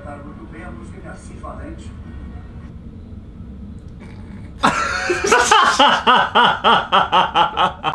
interpretar muito bem a música de Assis Valente.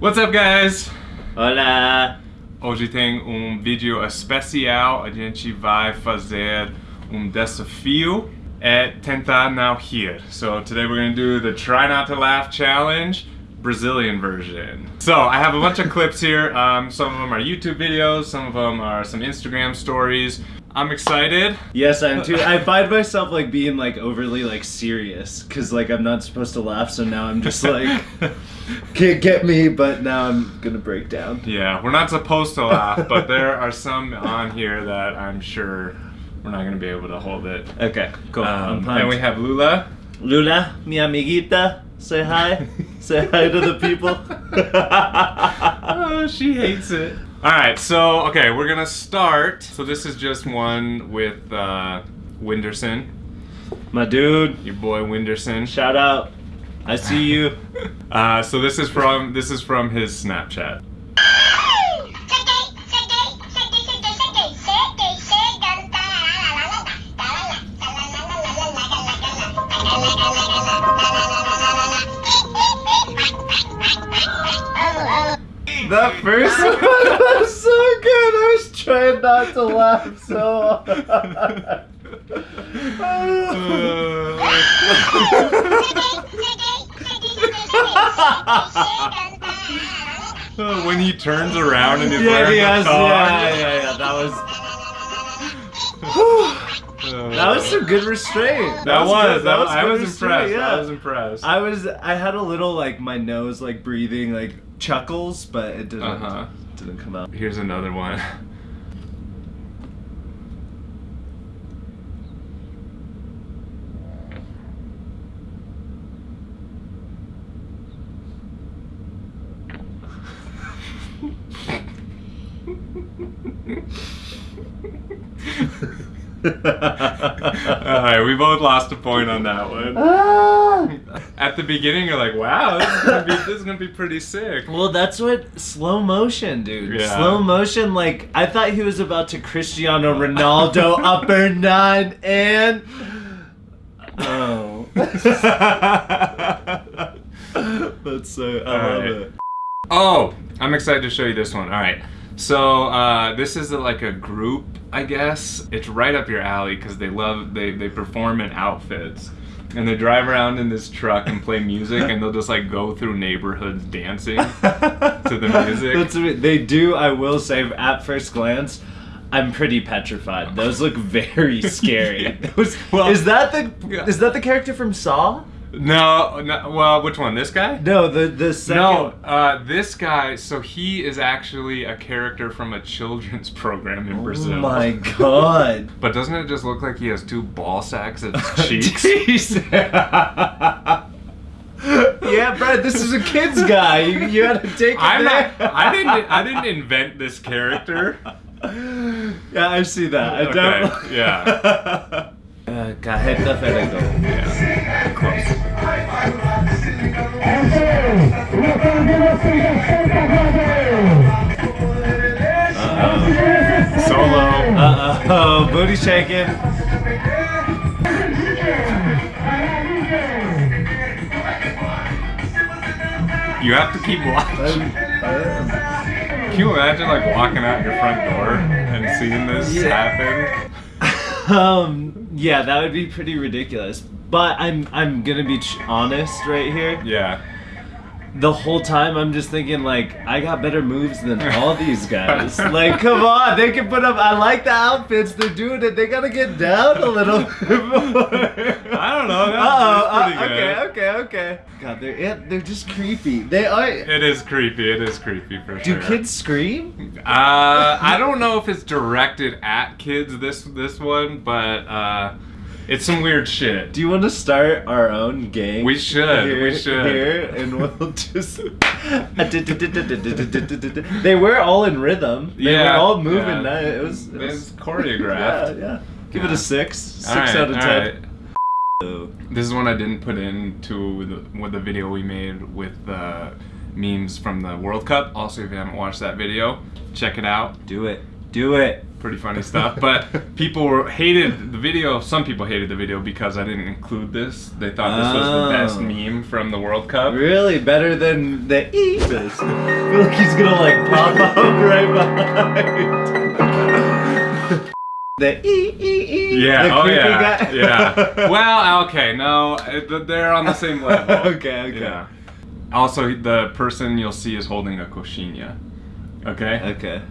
What's up, guys? Olá! Hoje tem um vídeo especial. A gente vai fazer um desafio é tentar não rir. So today we're gonna do the try not to laugh challenge. Brazilian version. So I have a bunch of clips here. Um, some of them are YouTube videos, some of them are some Instagram stories. I'm excited. Yes, I am too. I find myself like being like overly like serious because like I'm not supposed to laugh, so now I'm just like can't get me, but now I'm gonna break down. Yeah, we're not supposed to laugh, but there are some on here that I'm sure we're not gonna be able to hold it. Okay, cool. I'm Um, and we have Lula. Lula, mi amiguita, say hi. say hi to the people. oh, she hates it. All right, so okay, we're gonna start. So this is just one with uh, Whindersson, My dude, your boy Whindersson. shout out. I see you. Uh, so this is from this is from his Snapchat. That first one was so good. I was trying not to laugh so hard. Uh, when he turns around and he's yeah, wearing yes, the thong. yeah, yeah, yeah. That was Uh, that was some good restraint. That, was. good. That, was I good was restraint, impressed. Yeah. I was impressed. I was. I had a little like my nose like breathing like chuckles, but it didn't Uh-huh. didn't come out. Here's another one. Alright, we both lost a point on that one. Ah! At the beginning, you're like, wow, this is gonna be, this is gonna be pretty sick. Well, that's what slow motion, dude. Yeah. Slow motion, like I thought he was about to Cristiano Ronaldo upper nine and oh, that's so I love Alright. it. Oh, I'm excited to show you this one. All right. So uh, this is a, like a group, I guess. It's right up your alley because they love they they perform in outfits. And they drive around in this truck and play music, and they'll just like go through neighborhoods dancing to the music. That's they do. I will say, at first glance. I'm pretty petrified. Those look very scary. Yeah. Those- Well, is that the yeah. is that the character from Saw? No, no, well, which one? This guy? No, the the second. No, uh, this guy. So he is actually a character from a children's program in Brazil. Oh Brazil. my god. But doesn't it just look like he has two ball sacks his cheeks? Yeah, Brad, this is a kid's guy. You, you had to take it I'm there. not. I didn't. I didn't invent this character. Yeah, I see that. I Okay, don't. yeah. Uh, Cajeta Ferrego. Yeah. Close. Solo. Uh oh, booty shaking. You have to keep watching. Can you imagine like walking out your front door and seeing this Yeah. happen? Um, yeah, that would be pretty ridiculous. But I'm I'm gonna be ch- honest right here. Yeah. The whole time I'm just thinking like I got better moves than all these guys. like, come on, they can put up. I like the outfits they're doing it. They gotta get down a little. I don't know. Uh-oh, that's uh, okay, okay, okay. God, they're yeah, they're just creepy. They are. It is creepy. It is creepy for Do sure. kids scream? Uh, I don't know if it's directed at kids. This this one, but uh, it's some weird shit. Do you want to start our own gang? We should, Here, we should. Here, and we'll just. they were all in rhythm. They Yeah, were all moving. yeah. That it was. It was choreographed. Yeah, yeah. Give it a six. Six right, out of all ten. right. This is one I didn't put into the, with the video we made with the memes from the World Cup. Also, if you haven't watched that video, check it out. Do it. Do it. Pretty funny stuff. But people hated the video. Some people hated the video because I didn't include this. They thought this was the best Oh. meme from the World Cup. Really better than the E. I feel like he's gonna like pop up right behind. the E E E. Yeah. The oh yeah. guy. yeah. Well, okay. No, they're on the same level. okay. Okay. Yeah. Also, the person you'll see is holding a coxinha. Okay. Okay.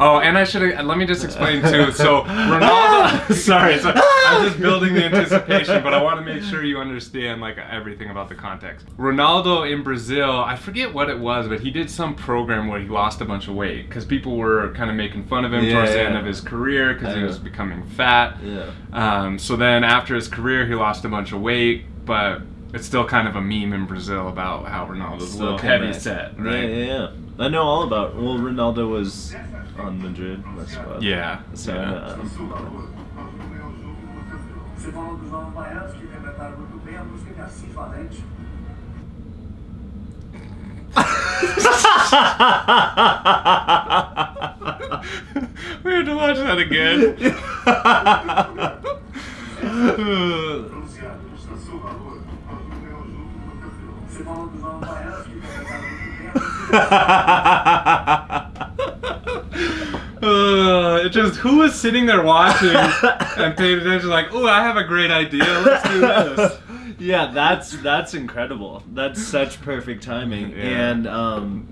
Oh, and I should have. Let me just explain too. So Ronaldo. sorry, so I'm just building the anticipation, but I want to make sure you understand like everything about the context. Ronaldo in Brazil, I forget what it was, but he did some program where he lost a bunch of weight because people were kind of making fun of him Yeah, towards the end of his career because he was becoming fat. Yeah. Um, so then after his career, he lost a bunch of weight, but it's still kind of a meme in Brazil about how Ronaldo's a little heavy set, Yeah, right? yeah, yeah. I know all about. Well, Ronaldo was on Madrid, my squad. Yeah, So yeah. uh, Você falou dos novos baianos que interpretaram muito bem a música de Assis Valente. we have to watch that again. Uh, it just who was sitting there watching and paying attention like, oh, I have a great idea. Let's do this. yeah, that's that's incredible. That's such perfect timing, Yeah. and um,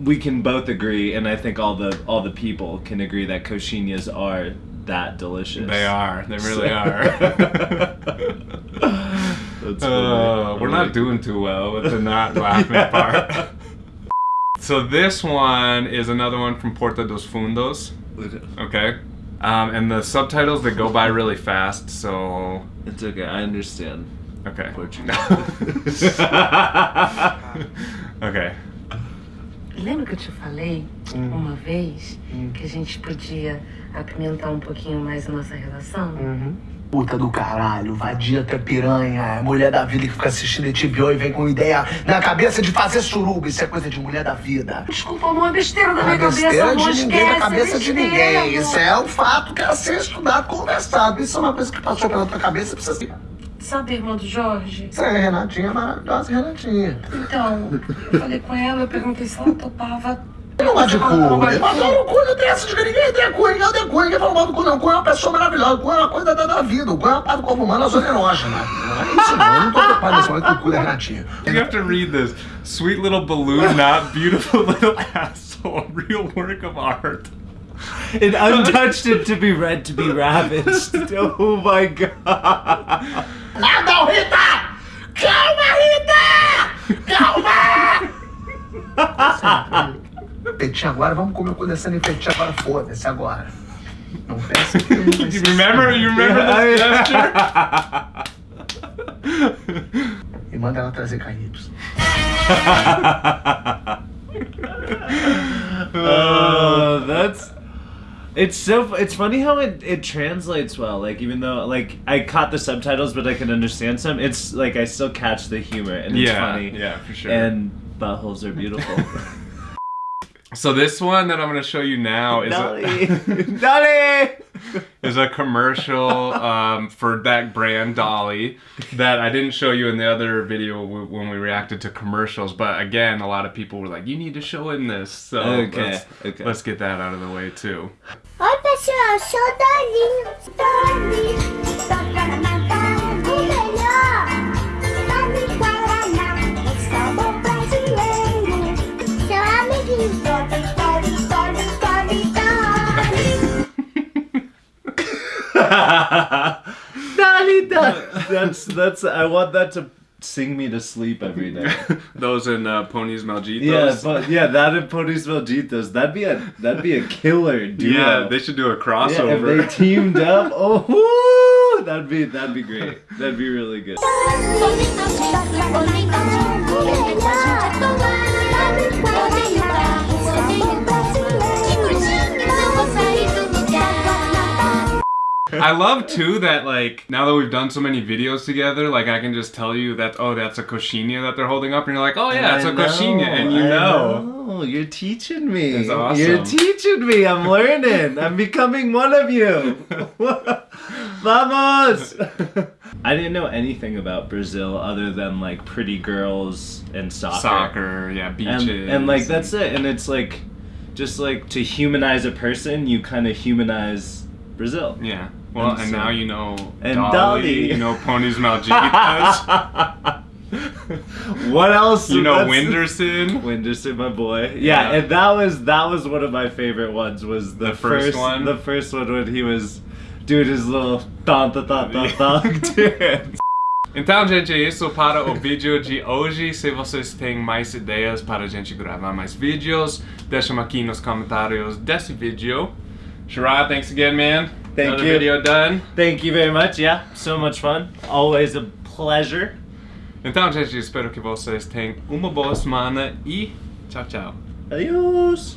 we can both agree, and I think all the all the people can agree that coxinhas are that delicious. They are. They really So- are. That's Uh, we're not doing too well with the not laughing part. So this one is another one from Porta dos Fundos. Okay. Um, and the subtitles they go by really fast, so It's okay. I understand. okay. Portuguese. okay. Lembra que eu te falei uma vez que a gente podia apimentar um pouquinho mais a nossa relação? Puta do caralho, vadia até piranha, é mulher da vida que fica assistindo HBO e vem com ideia na cabeça de fazer suruba, isso é coisa de mulher da vida. Desculpa, amor, besteira da Não minha é cabeça, besteira amor, de ninguém na cabeça de besteira, ninguém. Isso é um fato que é a ser estudado, conversado. Isso é uma coisa que passou pela tua cabeça, precisa ser. Sabe, irmã do Jorge? Isso é Renatinha maravilhosa, Renatinha. Então, eu falei com ela, eu perguntei se ela topava. Ele não gosta de cu. Ele fala, o cu não tem essa de ninguém tem cu, ninguém tem cu, ninguém fala mal do cu, não. O cu é uma pessoa maravilhosa, o cu é uma coisa da, da vida, o cu é uma parte do corpo humano, a zona erógena. Não é isso, não. Eu não tô preocupado nesse momento com o cu da Renatinha. You have to read this. Sweet little balloon, not beautiful little asshole. Real work of art. It untouched it to be read to be ravaged. Oh my god. Não, Rita! Calma, Rita! Calma! Petinho agora, vamos comer o cu dessa petinho agora, foda-se agora. Não pensa que vai You ser remember? You remember this gesture? E manda ela trazer KY. Uh, that's it's so it's funny how it, it translates well like even though like i caught the subtitles but i can understand some it's like i still catch the humor and it's Yeah, funny yeah, for sure. and buttholes are beautiful So this one that I'm going to show you now is Dolly! a, Dolly! is a commercial um, for that brand Dolly that I didn't show you in the other video when we reacted to commercials. But again, a lot of people were like, "You need to show in this." So Okay, let's, okay. let's get that out of the way too. Dolly, Dolly! That's that's I want that to sing me to sleep every day. Those in uh, Ponies Malditos. Yeah, but yeah, that and Ponies Malditos, that'd be a that'd be a killer duo. yeah, they should do a Yeah, crossover. if they teamed up, oh, woo, that'd be that'd be great. That'd be really good. I love too that like now that we've done so many videos together, like I can just tell you that oh that's a coxinha that they're holding up, and you're like oh yeah it's I a coxinha, and you know. know. You're teaching me. That's awesome. You're teaching me. I'm learning. I'm becoming one of you. Vamos! I didn't know anything about Brazil other than like pretty girls and soccer. Soccer, yeah, And, beaches, and like that's it. And it's like just like to humanize a person, you kind of humanize Brazil. Yeah. Well, And and, so- now you know And Dolly, Dolly. you know Ponies Malditas, what else? you know Whindersson. Whindersson, my boy. Yeah, Yeah. and that was that was one of my favorite ones. Was the, The first one? The first one when he was doing his little thon thon thon thon thon dance. Então, gente, é isso para o vídeo de hoje. Se vocês têm mais ideias para a gente gravar mais vídeos, deixem aqui nos comentários desse vídeo. Sharad, thanks again, man. Thank Another you. video done. Thank you very much. Yeah, so much fun. Always a pleasure. Então, gente, espero que vocês tenham uma boa semana e tchau, tchau. Adios.